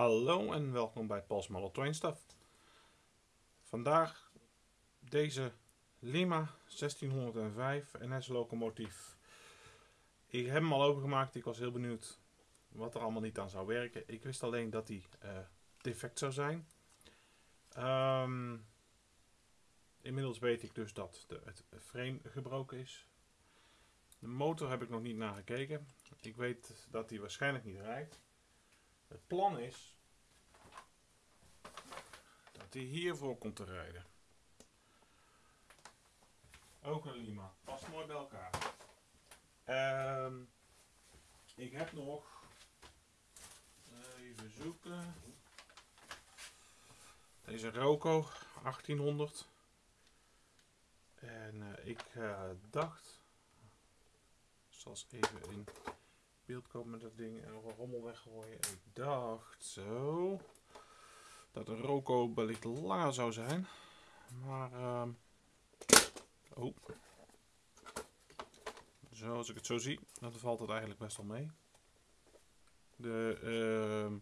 Hallo en welkom bij Paul's Model Train Stuff. Vandaag deze Lima 1605 NS locomotief. Ik heb hem al opengemaakt, ik was heel benieuwd wat er allemaal niet aan zou werken. Ik wist alleen dat hij uh, defect zou zijn. Ehm, inmiddels weet ik dus dat de, het frame gebroken is. De motor heb ik nog niet nagekeken. Ik weet dat hij waarschijnlijk niet rijdt. Het plan is dat hij hiervoor komt te rijden. Ook een Lima. Past mooi bij elkaar. Um, ik heb nog even zoeken. Deze Roco 1800. En uh, ik uh, dacht, zoals even in komen met dat ding en nog een rommel weggooien. Ik dacht zo dat de Roco wellicht langer zou zijn. Maar, uh, oh. Zoals ik het zo zie, dan valt het eigenlijk best wel mee. De, uh,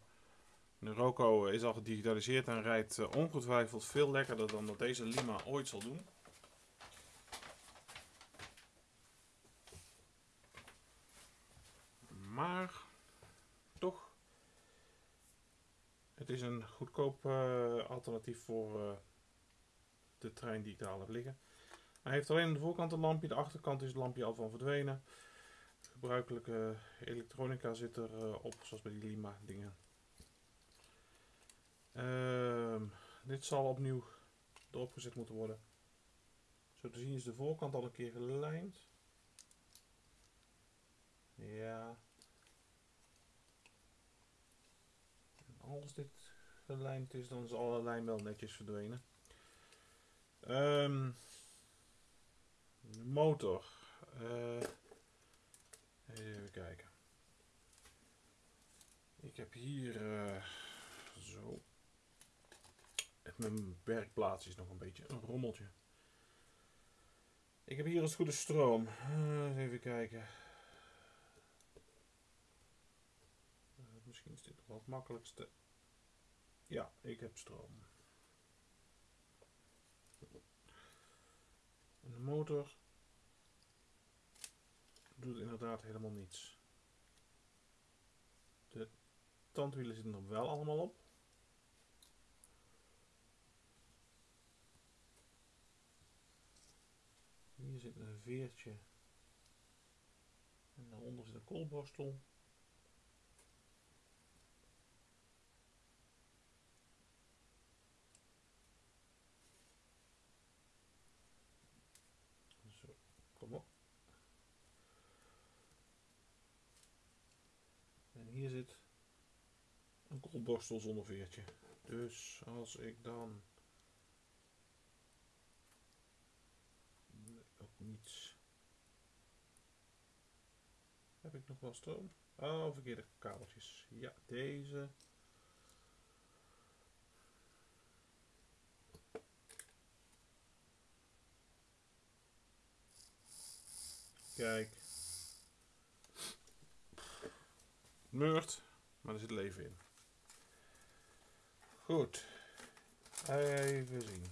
de Roco is al gedigitaliseerd en rijdt uh, ongetwijfeld veel lekkerder dan dat deze Lima ooit zal doen. Maar toch, het is een goedkoop uh, alternatief voor uh, de trein die ik daar al heb liggen. Hij heeft alleen aan de voorkant een lampje, de achterkant is het lampje al van verdwenen. Gebruikelijke elektronica zit er uh, op, zoals bij die Lima dingen. Uh, dit zal opnieuw erop gezet moeten worden. Zo te zien is de voorkant al een keer gelijmd. Ja. Als dit gelijmd is, dan is alle lijm wel netjes verdwenen. Um, de motor. Uh, even kijken. Ik heb hier uh, zo. Mijn werkplaats is nog een beetje een rommeltje. Ik heb hier als goede stroom. Uh, even kijken. misschien is dit nog het makkelijkste. Ja, ik heb stroom. En de motor doet inderdaad helemaal niets. De tandwielen zitten er wel allemaal op. Hier zit een veertje. En daaronder zit een koolborstel. Zo, kom op. En hier zit een koolborstel zonder veertje. Dus als ik dan ook niets. Heb ik nog wel stroom? Oh, verkeerde kabeltjes. Ja, deze. Kijk. Meurt, maar er zit leven in. Goed. Even zien.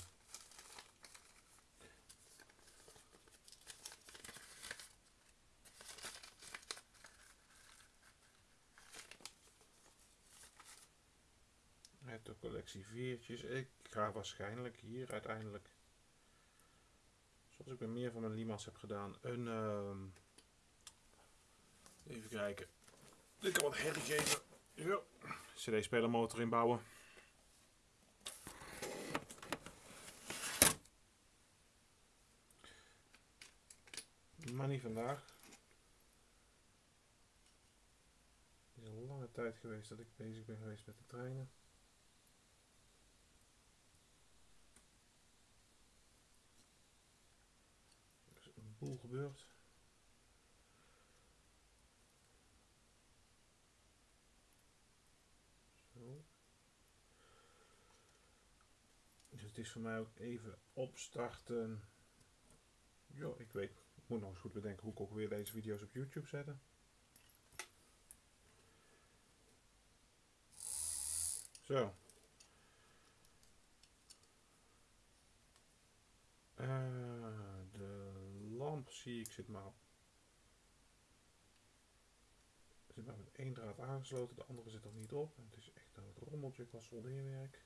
de collectie veertjes. Ik ga waarschijnlijk hier uiteindelijk, zoals ik bij meer van mijn lima's heb gedaan, een... Uh, even kijken. Ik kan wat herrie geven. Ja. CD-spelermotor inbouwen. Maar niet vandaag. Het is een lange tijd geweest dat ik bezig ben geweest met de treinen. boel gebeurd. Zo. Dus het is voor mij ook even opstarten. Jo, ik weet, moet nog eens goed bedenken hoe ik ook weer deze video's op YouTube zetten. Zo. Eh, de lamp zie ik zit maar zit maar met één draad aangesloten, de andere zit er niet op. het is echt een rommeltje qua soldeerwerk.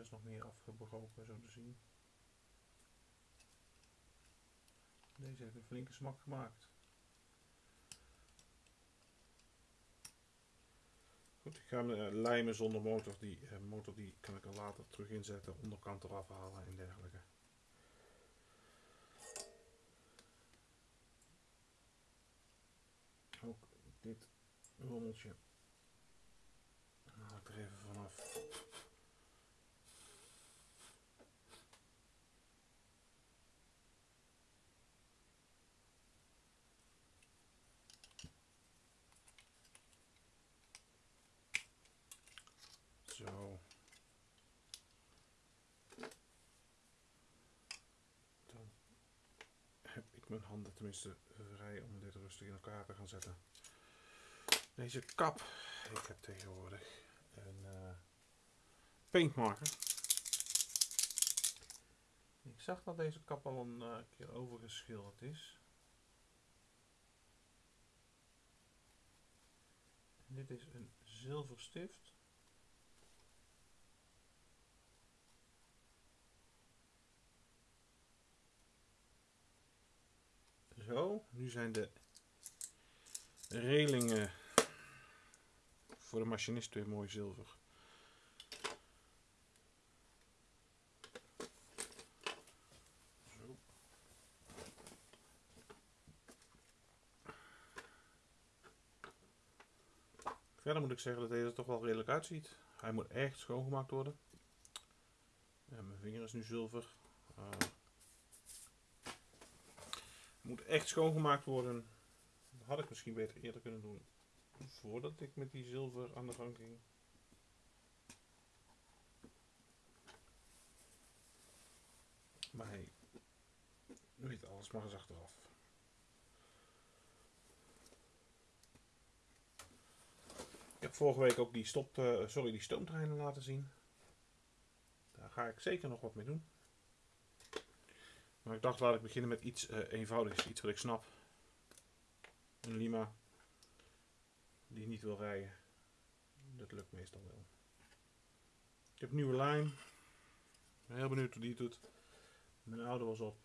Is nog meer afgebroken, zo te zien. Deze heeft een flinke smak gemaakt. Goed, ik ga hem uh, lijmen zonder motor. Die uh, motor die kan ik er later terug inzetten, onderkant eraf halen en dergelijke. Ook dit rommeltje haal ik er even vanaf. Zo. Dan heb ik mijn handen tenminste vrij om dit rustig in elkaar te gaan zetten. Deze kap, ik heb tegenwoordig een uh, paintmarker. Ik zag dat deze kap al een uh, keer overgeschilderd is. Dit is een zilverstift. Zo, nu zijn de relingen voor de machinist weer mooi zilver. Verder moet ik zeggen dat deze er toch wel redelijk uitziet. Hij moet echt schoongemaakt worden. Ja, mijn vinger is nu zilver. Uh, moet echt schoongemaakt worden. Dat had ik misschien beter eerder kunnen doen. Voordat ik met die zilver aan de gang ging. Maar hey, weet alles maar eens achteraf. Ik heb vorige week ook die, stop, uh, sorry, die stoomtreinen laten zien. Daar ga ik zeker nog wat mee doen. Maar ik dacht, laat ik beginnen met iets uh, eenvoudigs, iets wat ik snap. Een Lima die niet wil rijden. Dat lukt meestal wel. Ik heb een nieuwe lijn. Ik ben heel benieuwd hoe die het doet. Mijn oude was op.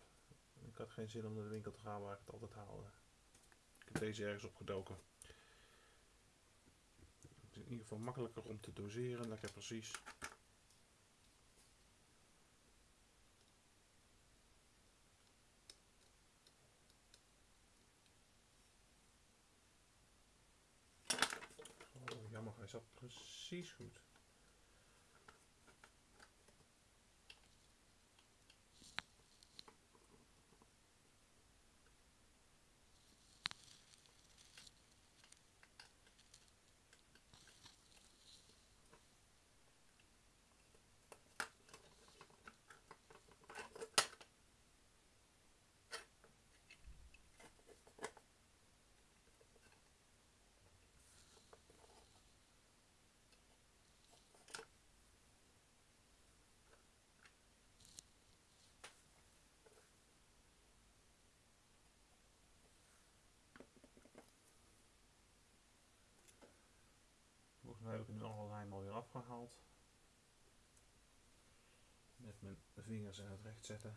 Ik had geen zin om naar de winkel te gaan waar ik het altijd haalde. Ik heb deze ergens opgedoken. Het is in ieder geval makkelijker om te doseren. Lekker precies. Hij zat precies goed. Dan heb ik nu alle lijm alweer afgehaald. Met mijn vingers in het recht zetten.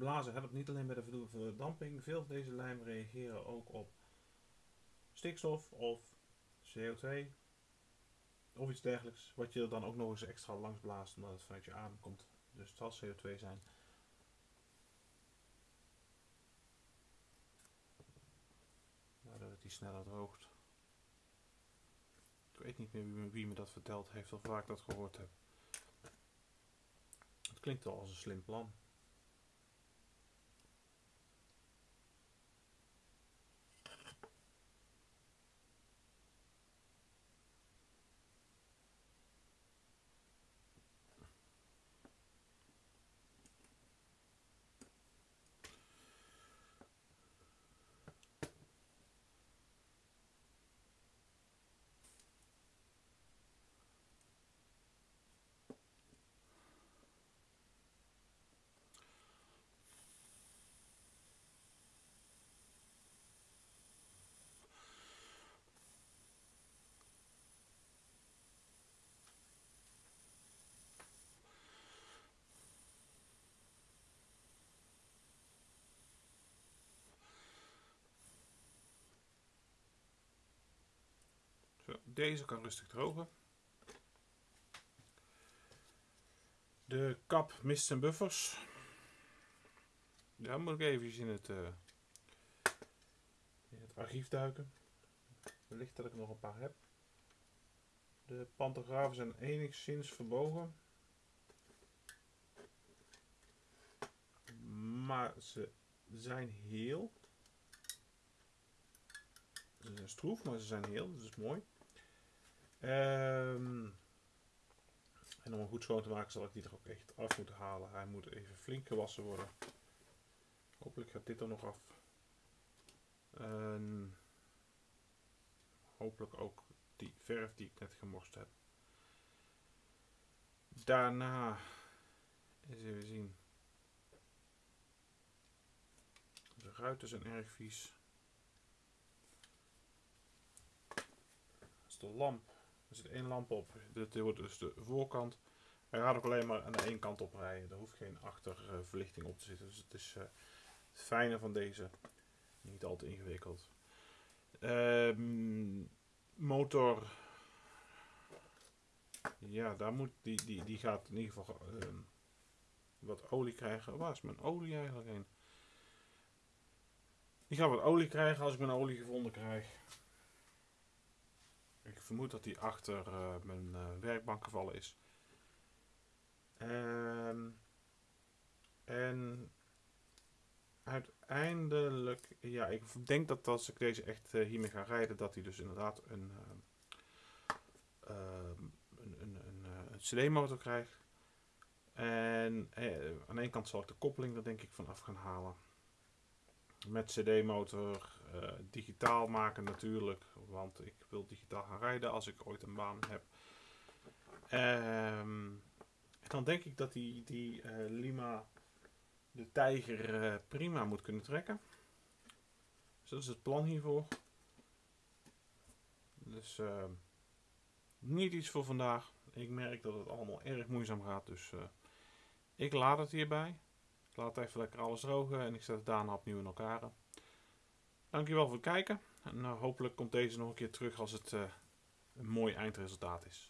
Blazen helpt niet alleen bij de verdamping. Veel van deze lijm reageren ook op stikstof of CO2 of iets dergelijks. Wat je er dan ook nog eens extra langs blaast omdat het vanuit je adem komt. Dus het zal CO2 zijn. Waardoor het die sneller droogt. Ik weet niet meer wie, me dat verteld heeft of waar ik dat gehoord heb. Het klinkt wel als een slim plan. Deze kan rustig drogen. De kap mist en buffers. Daar moet ik even in het, uh, in het archief duiken. Wellicht dat ik nog een paar heb. De pantografen zijn enigszins verbogen. Maar ze zijn heel. Ze zijn stroef, maar ze zijn heel. Dat is mooi. Um, en om hem goed schoon te maken zal ik die er ook echt af moeten halen. Hij moet even flink gewassen worden. Hopelijk gaat dit er nog af. Hopelijk ook die verf die ik net gemorst heb. Daarna eens even zien. De ruiten zijn erg vies. Dat is de lamp. Er zit één lamp op. Dit wordt dus de voorkant. Hij gaat ook alleen maar aan de één kant op rijden. Er hoeft geen achterverlichting op te zitten. Dus het is uh, het fijne van deze. Niet al te ingewikkeld. Uh, motor. Ja, daar moet, die, die, die gaat in ieder geval uh, wat olie krijgen. Waar is mijn olie eigenlijk heen? Die gaat wat olie krijgen als ik mijn olie gevonden krijg. Ik vermoed dat die achter uh, mijn uh, werkbank gevallen is. Um, en uiteindelijk, ja, ik denk dat als ik deze echt uh, hiermee ga rijden, dat hij dus inderdaad een, ehm, een, een, een, een CD-motor krijgt. En aan de kant zal ik de koppeling er denk ik van af gaan halen. Met CD-motor, uh, digitaal maken natuurlijk, want ik wil digitaal gaan rijden als ik ooit een baan heb. Um, dan denk ik dat die, die uh, Lima de tijger uh, prima moet kunnen trekken. Dus dat is het plan hiervoor. Dus uh, niet iets voor vandaag. Ik merk dat het allemaal erg moeizaam gaat, dus ik laat het hierbij. Ik laat even lekker alles drogen en ik zet het daarna opnieuw in elkaar. Dankjewel voor het kijken. En hopelijk komt deze nog een keer terug als het een mooi eindresultaat is.